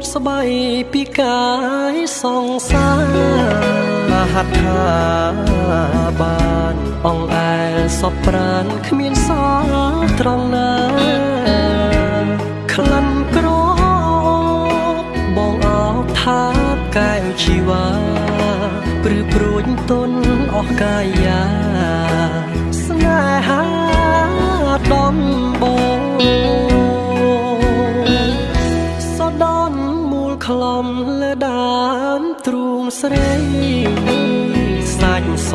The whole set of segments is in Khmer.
តស្បៃពីកាយសង្សារហត្ថាបានអងអែលសពប្រានគ្មានសល់ត្រង់ណាក្លិនក្របងអោបថាកែវជីវ៉ាព្រឺព្រួយទុនអស់កាយាស្នេហាដំ ដើមទ្រូងស្រីសាច់ស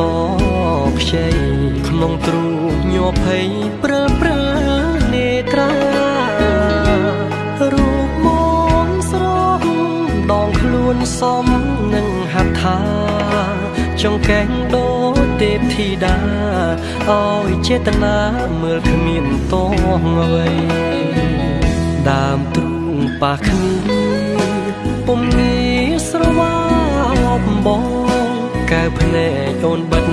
ខ្ចីក្នុងទ្រូងញ័រភ័យព្រើព្រើនេត្រារូបមន្តស្រស់ដងខ្លួនសមនឹងហត្ថាចង្កេងដូចទេពធីតាឲ្យចេតនាមើលគ្មានតងអ្វីដើមទ្រូងប៉ះគ្នា ប់បងកែភ្នែកអូនបិទ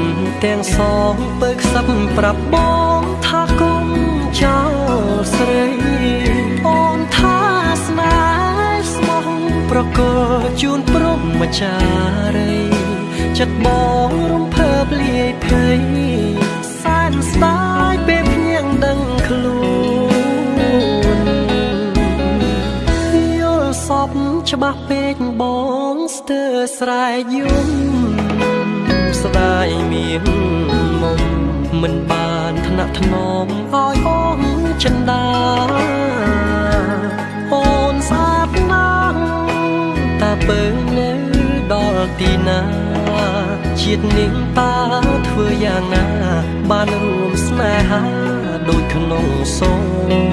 ទាំងសងបើខ្សឹបប្រាប់បងថាកុំចោលស្រីអូនថាស្នេហ៍ស្មោះប្រកលជូនព្រមចារី ចិត្តបងរំភើបលាយភ័យសែនស្ដាយពេលភ្នៀងដឹងខ្លួនយល់សពច្បាស់ពេកបង ស្ទើរស្រែយំស្ដាយមៀងមុំមិនបានថ្នាក់ថ្នមឲ្យអូនចិនដាអូនស្អាតណាស់តាពើនៅដល់ទីណាជាតិនេះតើធ្វើយ៉ាងណា បានរួមស្នេហាដូចក្នុងសូបិ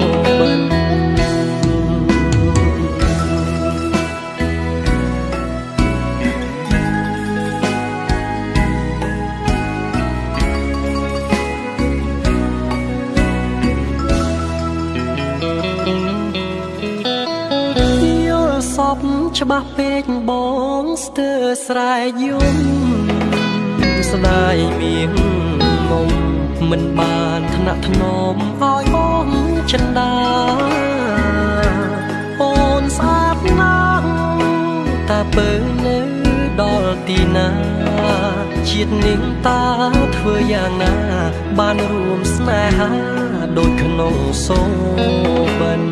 ច្បាស់ពេកបងស្ទើរស្រែយំស្ដាយមៀងមុំមិនបានថ្នាក់ថ្នមឲ្យអូនចិនដាអូនស្អាតណាស់តាពើនៅដល់ទីណាជាតិនេះតើធ្វើយ៉ាងណា បានរួមស្នេហាដូចក្នុងសូបិន